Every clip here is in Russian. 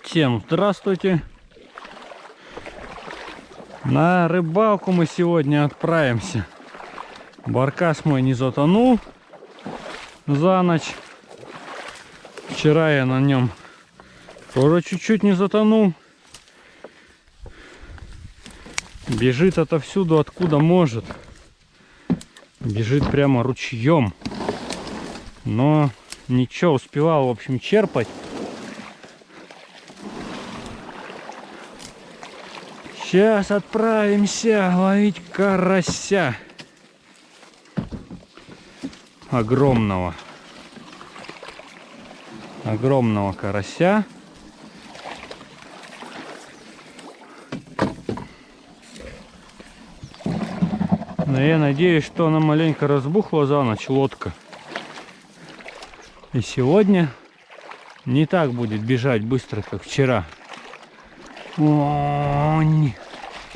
Всем здравствуйте. На рыбалку мы сегодня отправимся. Баркас мой не затонул за ночь. Вчера я на нем тоже чуть-чуть не затонул. Бежит отовсюду, откуда может. Бежит прямо ручьем. Но ничего, успевал, в общем, черпать. Сейчас отправимся ловить карася. Огромного. Огромного карася. Но я надеюсь, что она маленько разбухла за ночь, лодка. И сегодня не так будет бежать быстро, как вчера. Онь.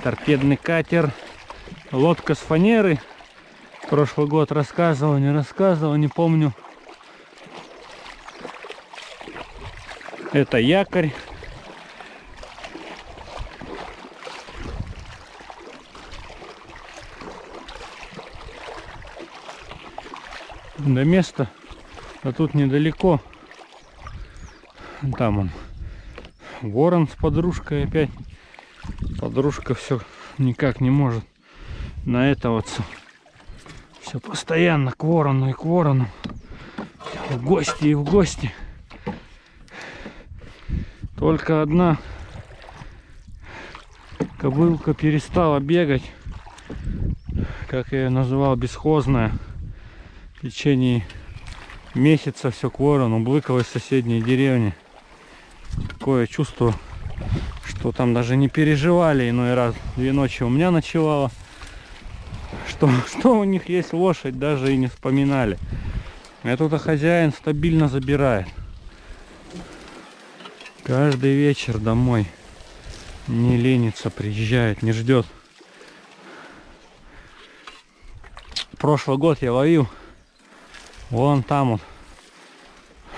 Торпедный катер. Лодка с фанеры. Прошлый год рассказывал, не рассказывал, не помню. Это якорь. До места, а тут недалеко. Там он. Ворон с подружкой опять. Подружка все никак не может на это вот все постоянно к ворону и к ворону. В гости и в гости. Только одна кобылка перестала бегать, как я ее называл, бесхозная. В течение месяца все к ворону, блыкала из соседней деревни. Такое чувство, что там даже не переживали иной раз. Две ночи у меня ночевала. Что, что у них есть лошадь, даже и не вспоминали. Этот хозяин стабильно забирает. Каждый вечер домой. Не ленится, приезжает, не ждет. Прошлый год я ловил вон там вот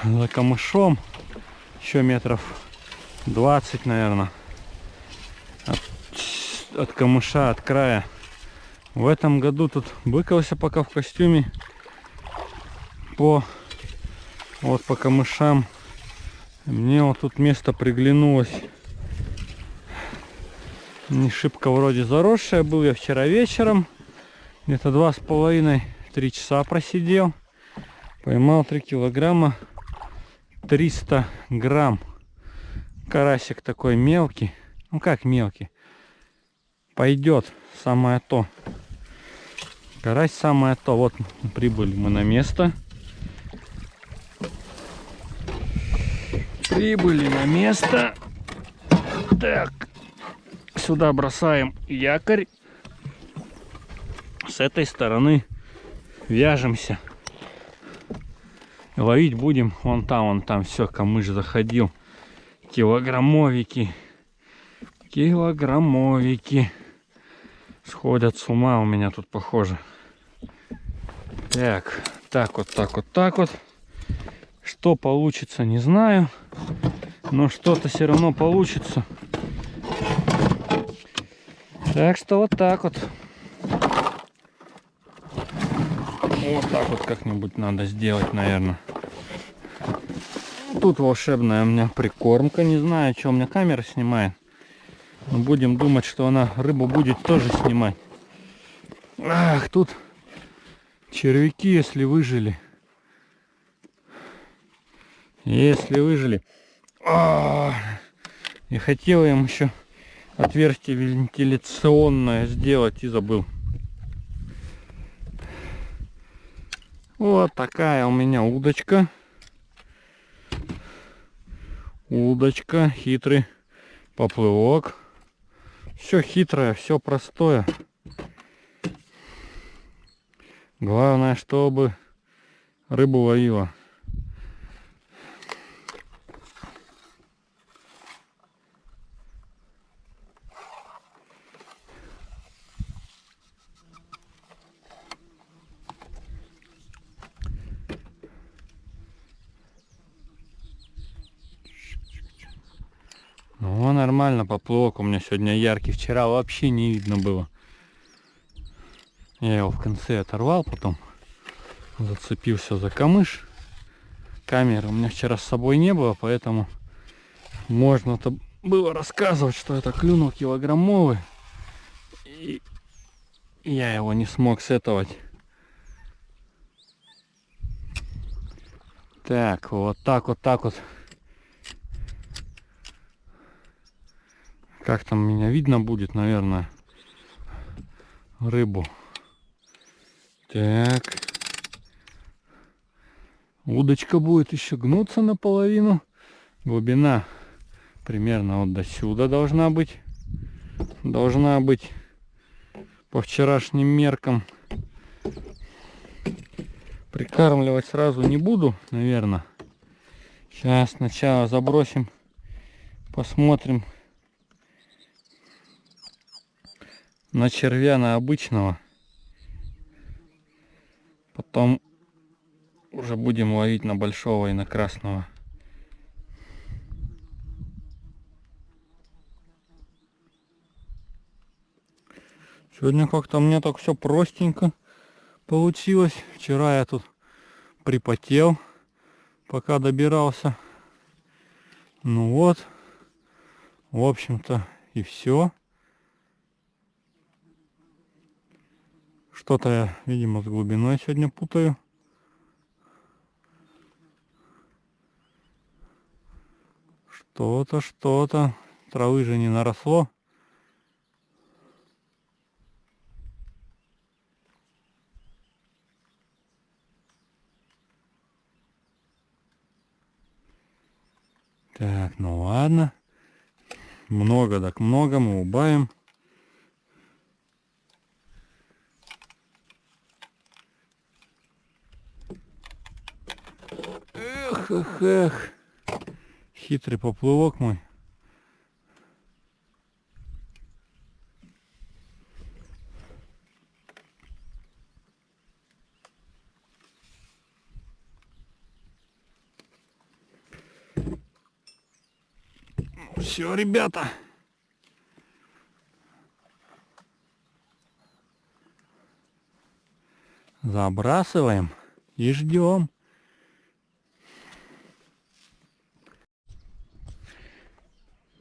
за камышом еще метров 20 наверное от, от камыша от края. В этом году тут быкался пока в костюме по вот по камышам. Мне вот тут место приглянулось. Не шибко вроде заросшее был я вчера вечером где-то два с половиной три часа просидел. Поймал 3 килограмма 300 грамм. Карасик такой мелкий. Ну как мелкий? Пойдет самое то. Карась самое то. Вот прибыли мы на место. Прибыли на место. Так. Сюда бросаем якорь. С этой стороны вяжемся ловить будем. Вон там вон там все камыш заходил. Килограммовики. Килограммовики. Сходят с ума у меня тут похоже. Так так вот так вот так вот. Что получится не знаю. Но что-то все равно получится. Так что вот так вот. Вот так вот как-нибудь надо сделать наверное Тут волшебная у меня прикормка. Не знаю, что у меня камера снимает. Но будем думать, что она рыбу будет тоже снимать. Ах, тут червяки, если выжили. Если выжили. А -а -а. И хотел им еще отверстие вентиляционное сделать и забыл. Вот такая у меня удочка удочка, хитрый поплывок. Все хитрое, все простое. Главное, чтобы рыбу ловила. Ну, нормально, поплавок у меня сегодня яркий. Вчера вообще не видно было. Я его в конце оторвал, потом зацепился за камыш. Камеры у меня вчера с собой не было, поэтому можно-то было рассказывать, что это клюнул килограммовый. И я его не смог сетовать. Так, вот так вот так вот. Как там меня видно будет, наверное, рыбу. Так. Удочка будет еще гнуться наполовину. Глубина примерно вот до сюда должна быть. Должна быть по вчерашним меркам. Прикармливать сразу не буду, наверное. Сейчас сначала забросим, посмотрим на червя на обычного. Потом уже будем ловить на большого и на красного. Сегодня как-то мне так все простенько получилось. Вчера я тут припотел, пока добирался. Ну вот, в общем-то и все. Что-то я, видимо, с глубиной сегодня путаю. Что-то, что-то. Травы же не наросло. Так, ну ладно. Много так много мы убавим. Эх, эх, эх. Хитрый поплывок мой. Все, ребята. Забрасываем и ждем.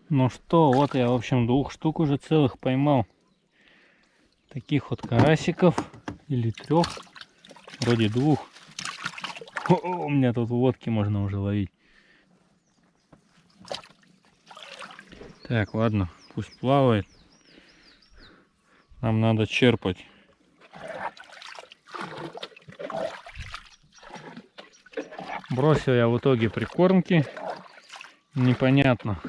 Ну что, вот я, в общем, двух штук уже целых поймал. Таких вот карасиков. Или трех. Вроде двух. О, у меня тут водки можно уже ловить. Так, ладно, пусть плавает. Нам надо черпать. Бросил я в итоге прикормки. Непонятно,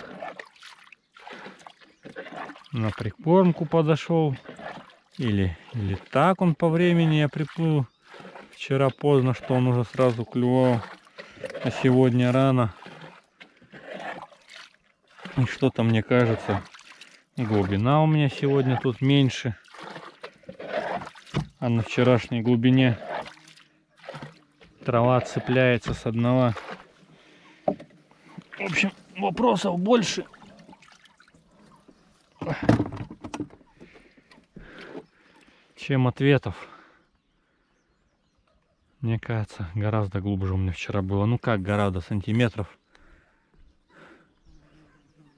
на прикормку подошел. Или, или так он по времени я приплыл. Вчера поздно, что он уже сразу клювал. А сегодня рано. И что-то мне кажется, глубина у меня сегодня тут меньше. А на вчерашней глубине трава цепляется с одного. В общем, вопросов больше. Чем ответов. Мне кажется, гораздо глубже у меня вчера было. Ну как гораздо, сантиметров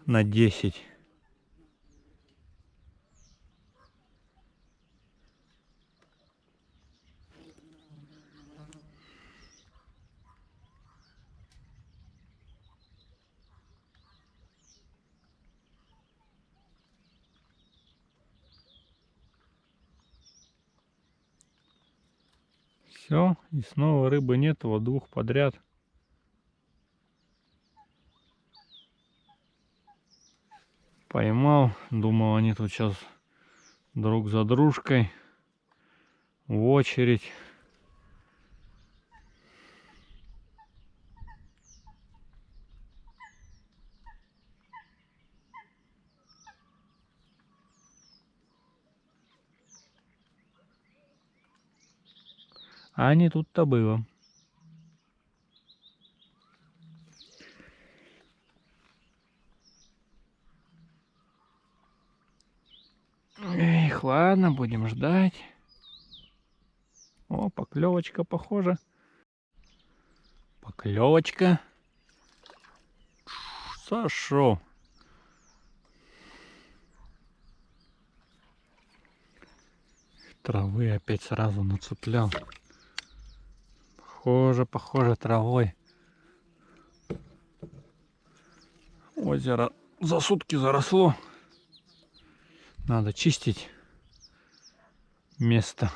на 10. Все, и снова рыбы нет, вот двух подряд. Поймал, думал они тут сейчас друг за дружкой в очередь. А не тут-то было. Эх, ладно, будем ждать. О, поклевочка, похоже. Поклевочка. Сошел. Травы опять сразу нацеплял. Похоже, похоже травой. Озеро за сутки заросло. Надо чистить место.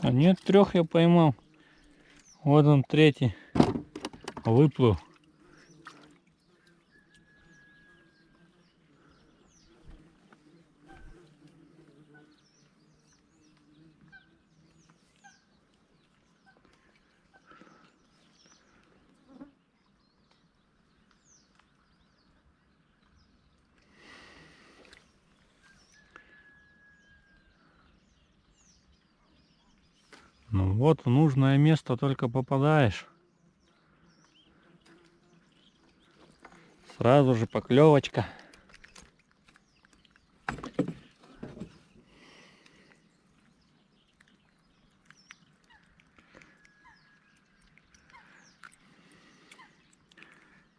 А нет, трех я поймал. Вот он третий. Выплыл. Ну вот, в нужное место только попадаешь. Сразу же поклевочка.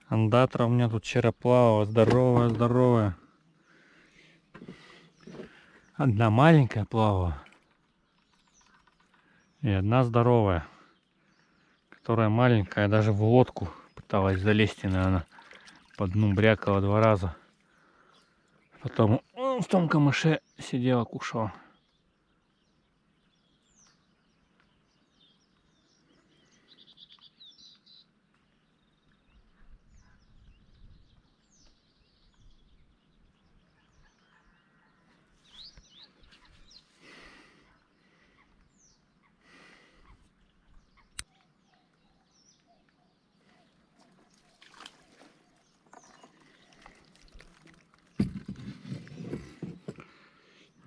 Андатра у меня тут вчера плавала, здоровая, здоровая. Одна маленькая плавала. И одна здоровая, которая маленькая, даже в лодку пыталась залезть, и, наверное, по дну брякала два раза. Потом в том камыше сидела, кушала.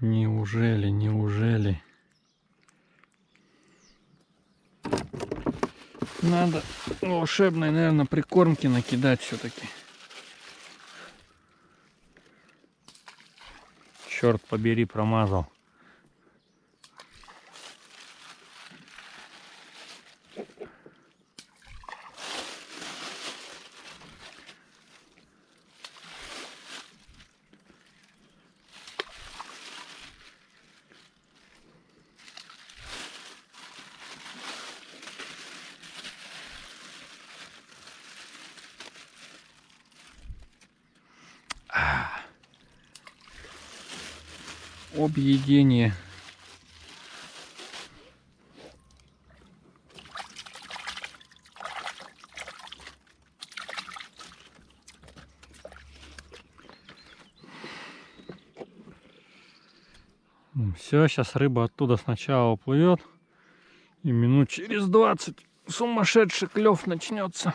Неужели, неужели? Надо волшебной, наверное, прикормки накидать все-таки. Черт побери, промазал. Объедение. Все, сейчас рыба оттуда сначала уплывет. И минут через 20 сумасшедший клев начнется.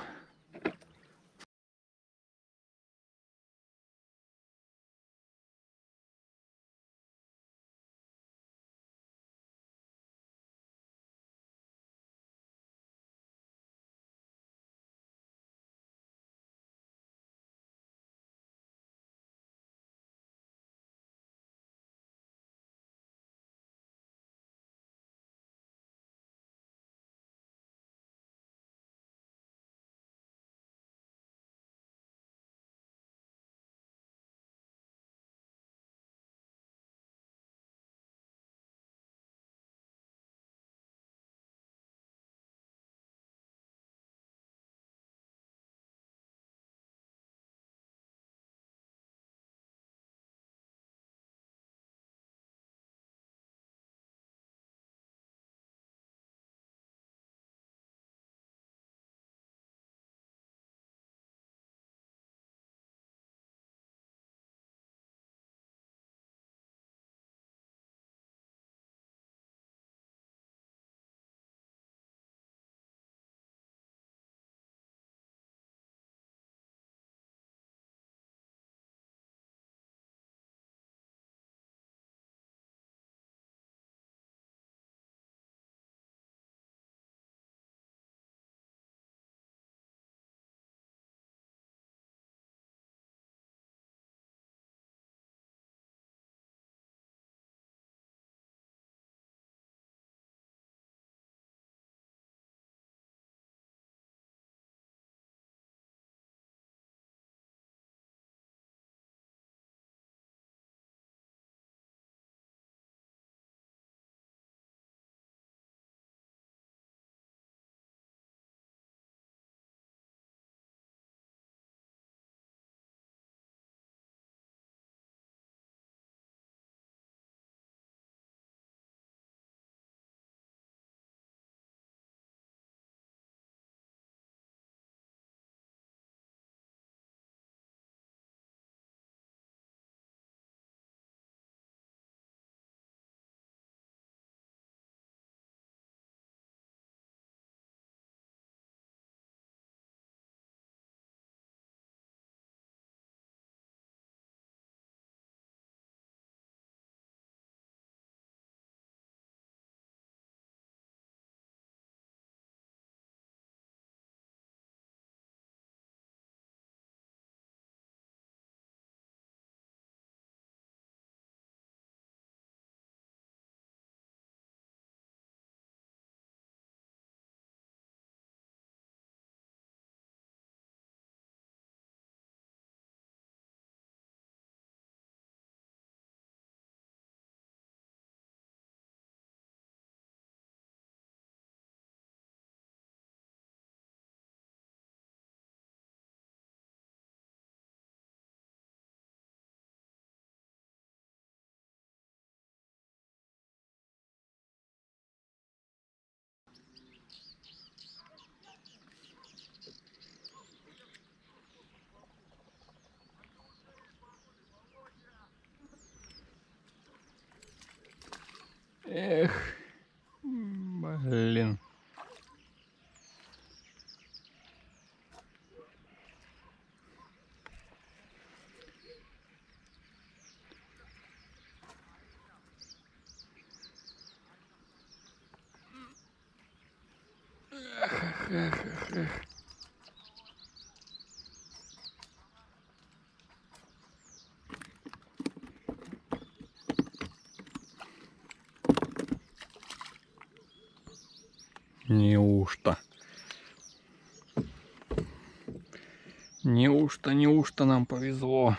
Неужто, неужто нам повезло?